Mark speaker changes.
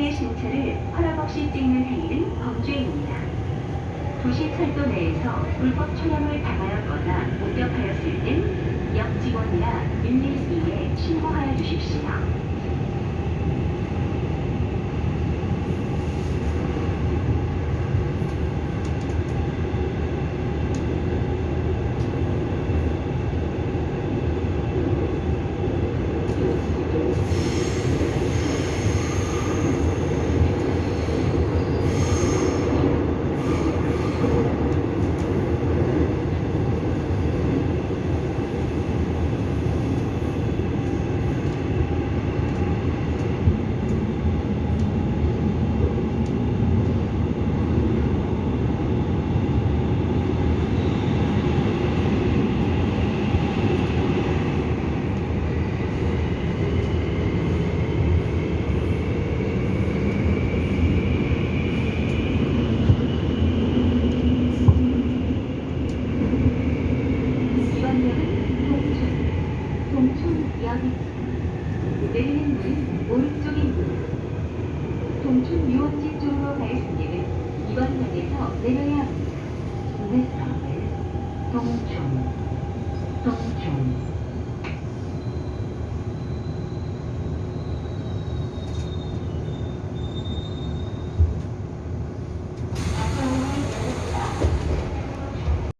Speaker 1: 타인의 신체를 허락 없이 찍는 행위는 범죄입니다. 도시철도 내에서 불법 촬영을 당하였거나 목격하였을 땐 역 직원이나 112에 신고하여 주십시오. 동촌, 동촌역입니다. 내리는 문 오른쪽입니다. 동촌 유원지 쪽으로 갈 승객은 이번 역에서 내려야 합니다. 동촌, 동촌.